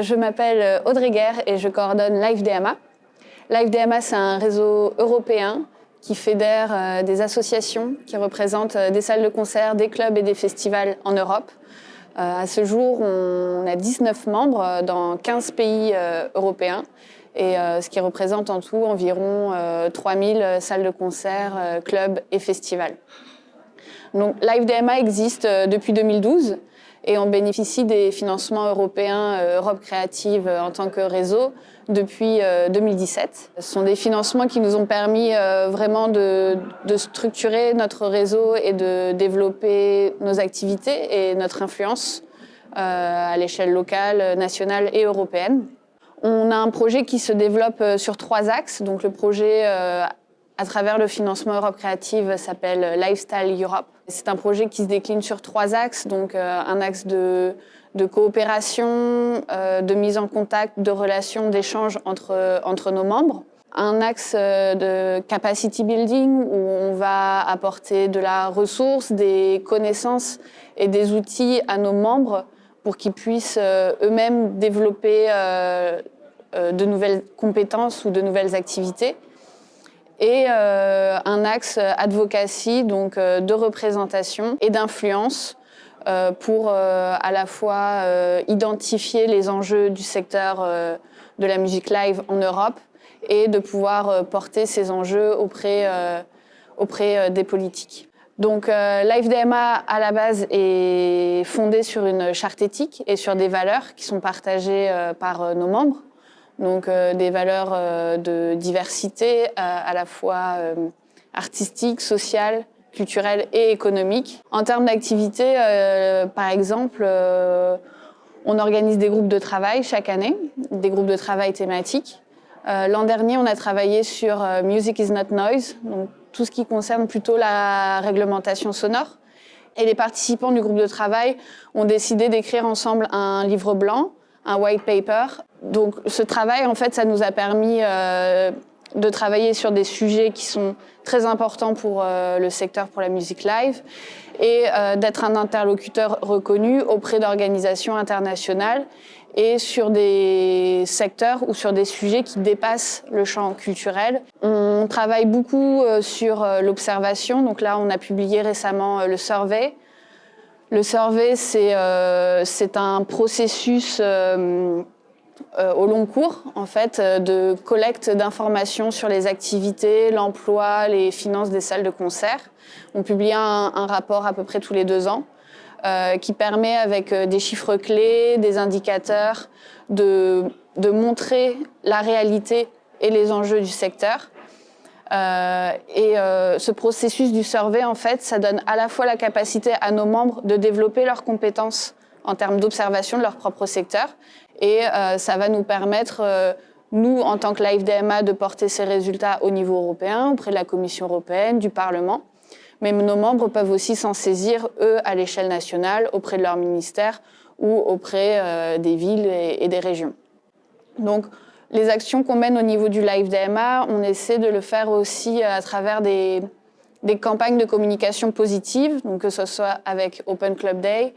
Je m'appelle Audrey Guerre et je coordonne LiveDMA. LiveDMA, c'est un réseau européen qui fédère euh, des associations qui représentent euh, des salles de concert, des clubs et des festivals en Europe. Euh, à ce jour, on a 19 membres dans 15 pays européens, et ce qui représente en tout environ 3000 salles de concert, clubs et festivals. Donc, LiveDMA existe depuis 2012 et on bénéficie des financements européens euh, Europe Créative euh, en tant que réseau depuis 2017. Euh, Ce sont des financements qui nous ont permis vraiment de, structurer notre réseau et de développer nos activités et notre influence à l'échelle locale, nationale et européenne. On a un projet qui se développe sur trois axes. Donc le projet à travers le financement Europe Créative s'appelle Lifestyle Europe. C'est un projet qui se décline sur trois axes, donc euh, un axe de, coopération, euh, de mise en contact, de relations, d'échanges entre, entre nos membres. Un axe euh, de capacity building où on va apporter de la ressource, des connaissances et des outils à nos membres pour qu'ils puissent eux-mêmes développer de nouvelles compétences ou de nouvelles activités et euh, un axe advocacy, donc euh, de représentation et d'influence euh, pour à la fois identifier les enjeux du secteur de la musique live en Europe et de pouvoir porter ces enjeux auprès, auprès des politiques. Donc l'AFDMA à la base est fondée sur une charte éthique et sur des valeurs qui sont partagées par nos membres donc euh, des valeurs euh, de diversité euh, à la fois artistique, sociale, culturelle et économique. En termes d'activité, par exemple, on organise des groupes de travail chaque année, des groupes de travail thématiques. L'an dernier, on a travaillé sur Music is not noise, donc tout ce qui concerne plutôt la réglementation sonore. Et les participants du groupe de travail ont décidé d'écrire ensemble un livre blanc un white paper. Donc ce travail, en fait, ça nous a permis euh, de travailler sur des sujets qui sont très importants pour euh, le secteur, pour la musique live, et euh, d'être un interlocuteur reconnu auprès d'organisations internationales et sur des secteurs ou sur des sujets qui dépassent le champ culturel. On travaille beaucoup sur l'observation, donc là on a publié récemment le survey, le survey, c'est un processus euh, euh, au long cours, en fait, de collecte d'informations sur les activités, l'emploi, les finances des salles de concert. On publie un, rapport à peu près tous les deux ans qui permet, avec des chiffres clés, des indicateurs, de montrer la réalité et les enjeux du secteur euh, et euh, ce processus du survey, en fait, ça donne à la fois la capacité à nos membres de développer leurs compétences en termes d'observation de leur propre secteur, et euh, ça va nous permettre, nous, en tant que Live DMA, de porter ces résultats au niveau européen, auprès de la Commission européenne, du Parlement. Mais nos membres peuvent aussi s'en saisir, eux, à l'échelle nationale, auprès de leur ministère ou auprès des villes et, des régions. Donc, les actions qu'on mène au niveau du live DMA, on essaie de le faire aussi à travers des, campagnes de communication positive, donc que ce soit avec Open Club Day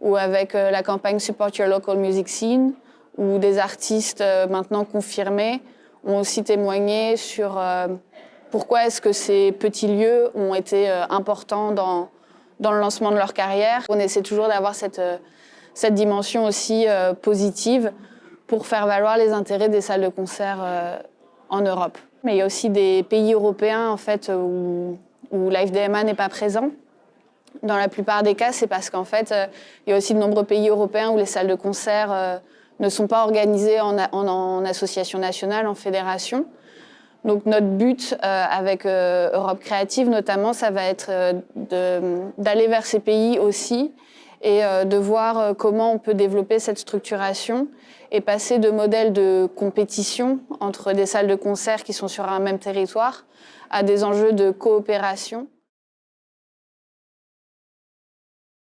ou avec euh, la campagne Support Your Local Music Scene, où des artistes euh, maintenant confirmés ont aussi témoigné sur euh, pourquoi est-ce que ces petits lieux ont été importants dans, dans le lancement de leur carrière. On essaie toujours d'avoir cette, cette dimension aussi positive pour faire valoir les intérêts des salles de concert en Europe. Mais il y a aussi des pays européens en fait, où, où l'AFDMA n'est pas présent. Dans la plupart des cas, c'est parce qu'en fait, euh, il y a aussi de nombreux pays européens où les salles de concert euh, ne sont pas organisées en, en, association nationale, en fédération. Donc notre but avec Europe Créative notamment, ça va être d'aller vers ces pays aussi et euh, de voir euh, comment on peut développer cette structuration et passer de modèles de compétition entre des salles de concert qui sont sur un même territoire à des enjeux de coopération.